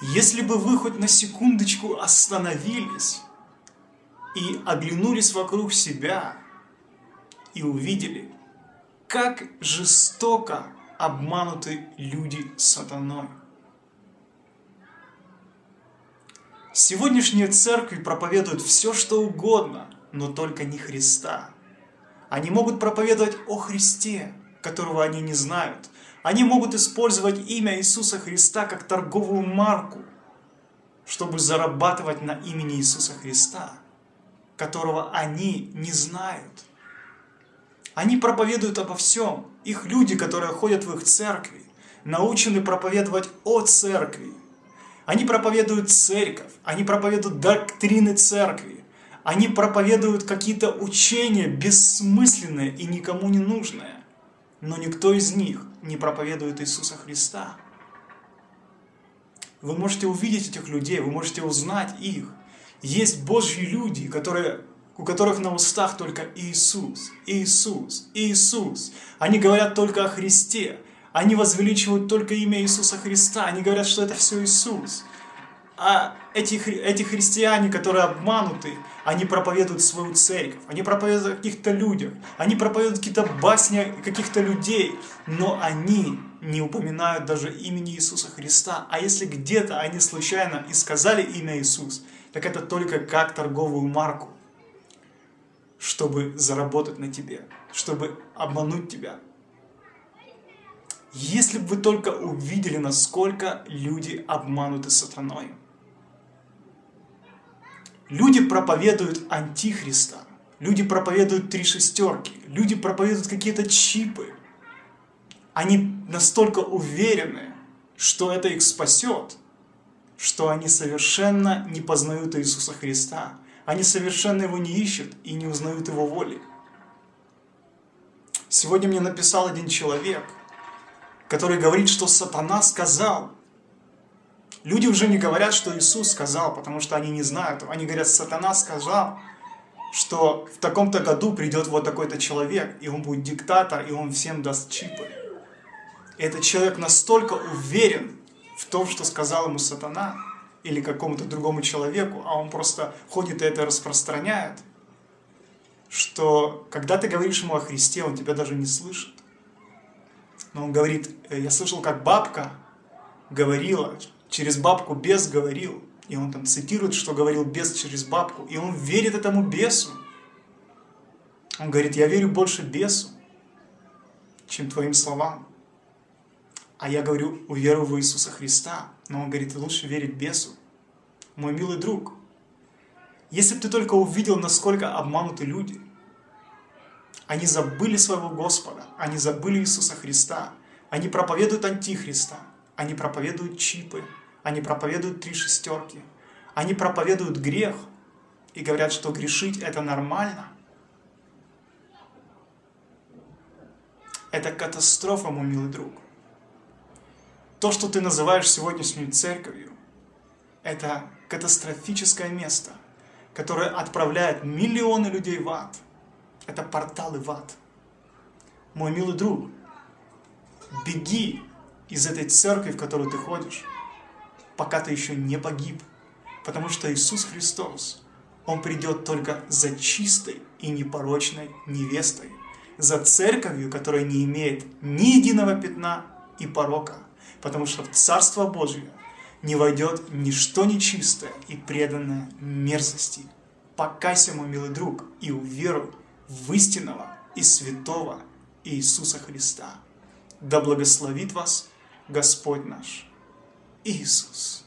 Если бы вы хоть на секундочку остановились и оглянулись вокруг себя и увидели, как жестоко обмануты люди сатаной. Сегодняшние церкви проповедуют все, что угодно, но только не Христа. Они могут проповедовать о Христе, которого они не знают. Они могут использовать имя Иисуса Христа как торговую марку, чтобы зарабатывать на имени Иисуса Христа, которого они не знают. Они проповедуют обо всем. Их люди, которые ходят в их церкви, научены проповедовать о церкви. Они проповедуют церковь, они проповедуют доктрины церкви, они проповедуют какие-то учения бессмысленные и никому не нужные. Но никто из них не проповедует Иисуса Христа. Вы можете увидеть этих людей, вы можете узнать их. Есть Божьи люди, которые у которых на устах только Иисус, Иисус, Иисус. Они говорят только о Христе. Они возвеличивают только имя Иисуса Христа. Они говорят, что это все Иисус. А эти, эти христиане, которые обмануты, они проповедуют свою церковь, они проповедуют о каких-то людях, они проповедуют какие-то басни каких-то людей, но они не упоминают даже имени Иисуса Христа. А если где-то они случайно и сказали имя Иисус, так это только как торговую марку чтобы заработать на тебе, чтобы обмануть тебя. Если бы вы только увидели, насколько люди обмануты сатаной. Люди проповедуют антихриста, люди проповедуют три шестерки, люди проповедуют какие-то чипы. Они настолько уверены, что это их спасет, что они совершенно не познают Иисуса Христа, они совершенно его не ищут и не узнают его воли. Сегодня мне написал один человек, который говорит, что сатана сказал. Люди уже не говорят, что Иисус сказал, потому что они не знают. Они говорят, сатана сказал, что в таком-то году придет вот такой-то человек, и он будет диктатор, и он всем даст чипы. Этот человек настолько уверен в том, что сказал ему сатана, или какому-то другому человеку, а он просто ходит и это распространяет, что когда ты говоришь ему о Христе, он тебя даже не слышит. Но он говорит, «Э, я слышал, как бабка говорила, через бабку бес говорил, и он там цитирует, что говорил бес через бабку, и он верит этому бесу. Он говорит, я верю больше бесу, чем твоим словам. А я говорю, уверую в Иисуса Христа. Но он говорит, лучше верить бесу. Мой милый друг, если бы ты только увидел, насколько обмануты люди, они забыли своего Господа, они забыли Иисуса Христа, они проповедуют антихриста, они проповедуют чипы, они проповедуют три шестерки, они проповедуют грех и говорят, что грешить это нормально. Это катастрофа, мой милый друг. То, что ты называешь сегодняшнюю церковью, это катастрофическое место, которое отправляет миллионы людей в ад. Это порталы в ад. Мой милый друг, беги из этой церкви, в которую ты ходишь, пока ты еще не погиб. Потому что Иисус Христос, Он придет только за чистой и непорочной невестой, за церковью, которая не имеет ни единого пятна и порока потому что в Царство Божие не войдет ничто нечистое и преданное мерзости. Покайся, мой милый друг, и уверуй в истинного и святого Иисуса Христа. Да благословит вас Господь наш Иисус.